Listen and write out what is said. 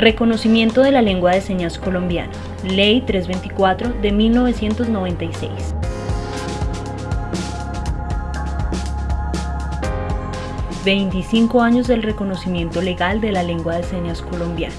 Reconocimiento de la lengua de señas colombiana. Ley 324 de 1996. ...25 años del reconocimiento legal de la lengua de señas colombiana.